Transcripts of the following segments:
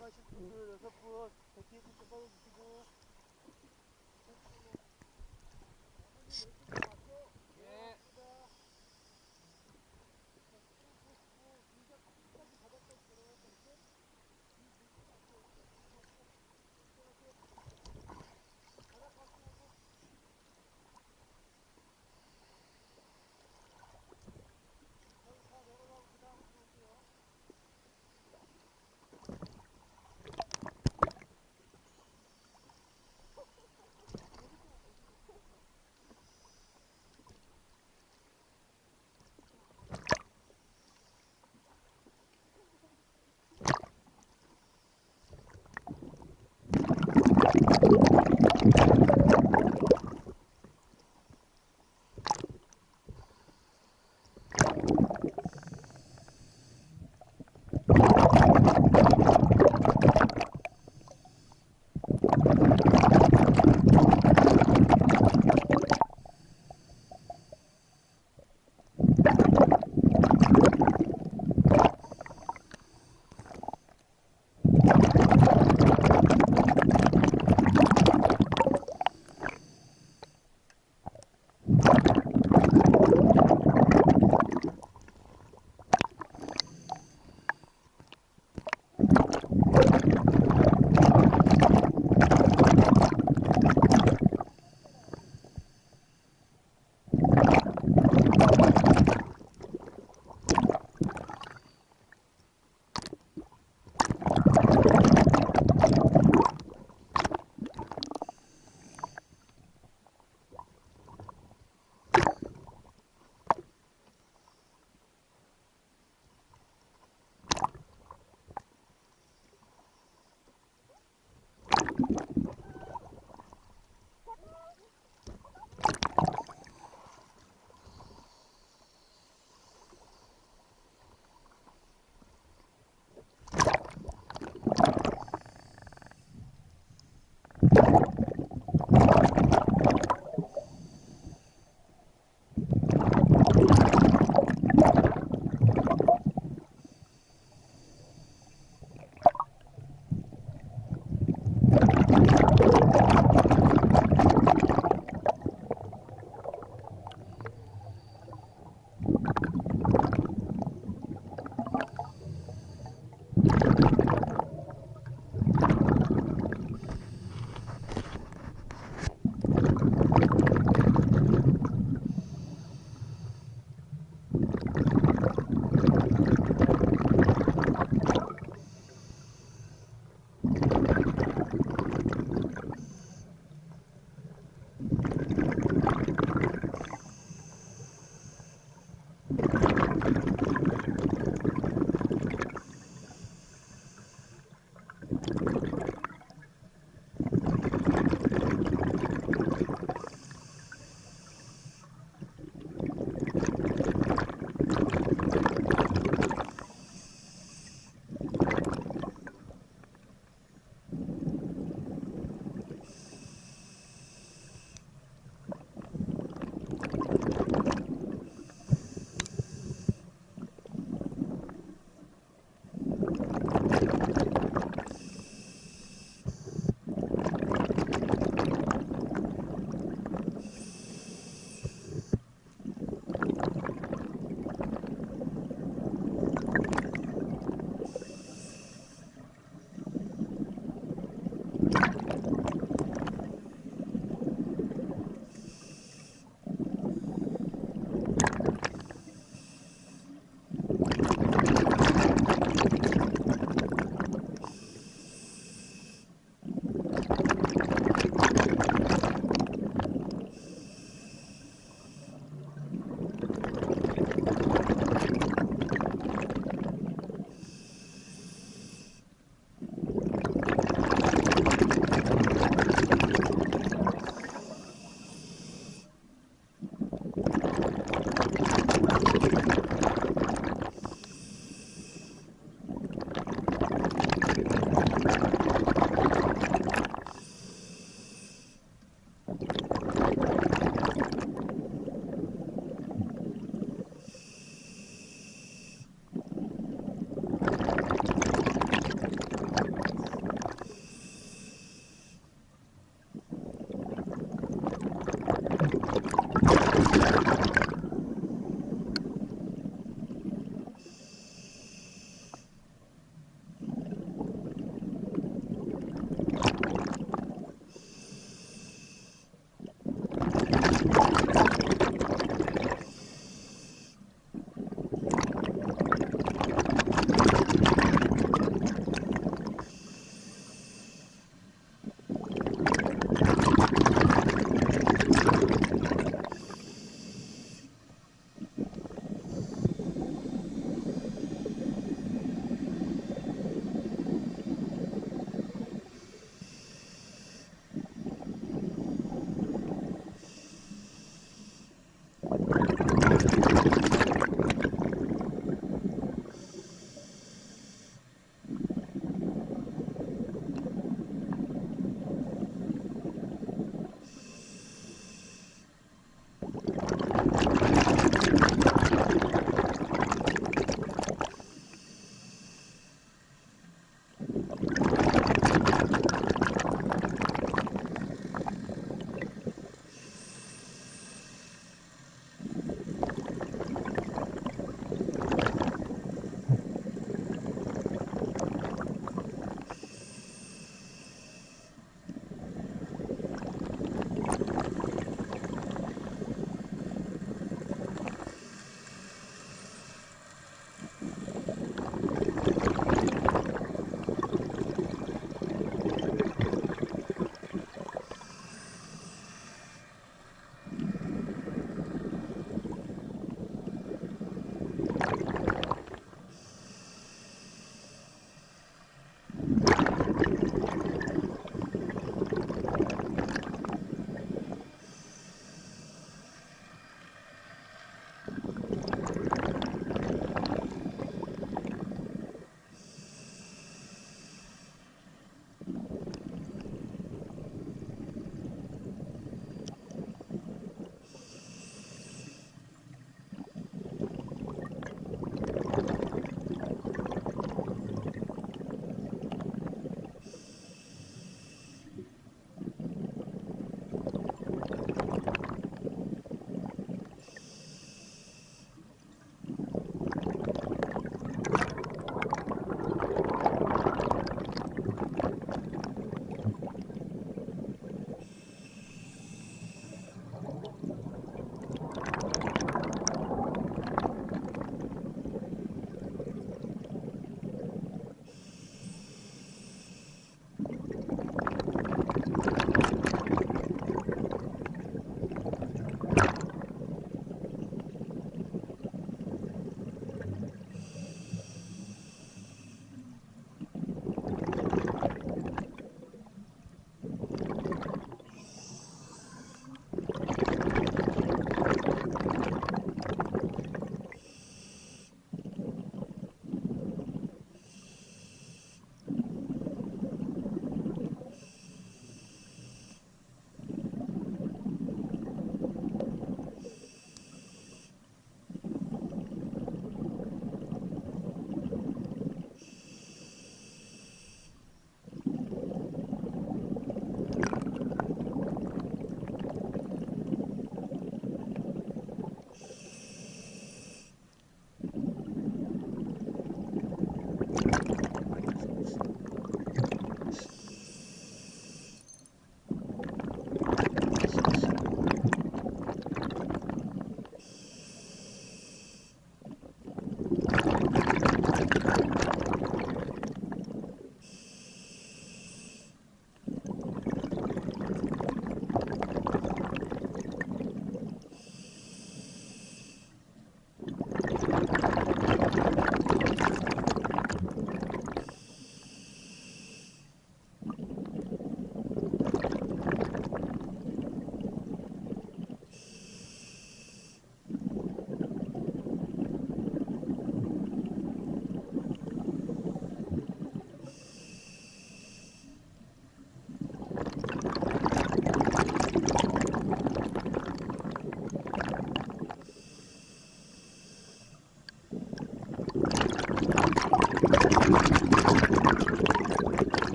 бачиш, запорож, такі не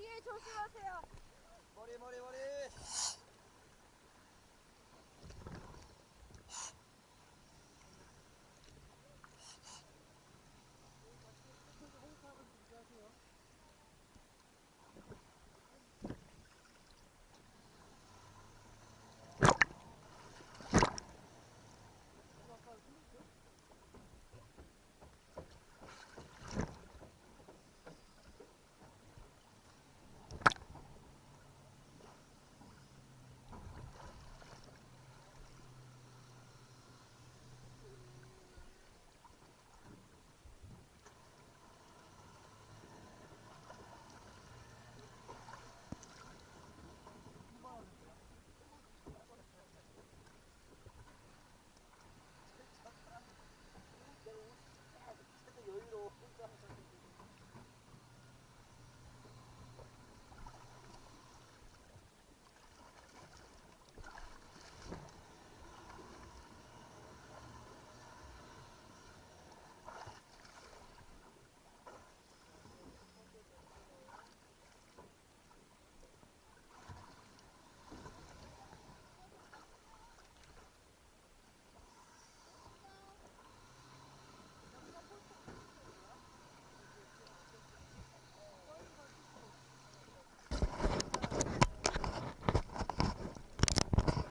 뒤에 조심하세요. 머리 머리 머리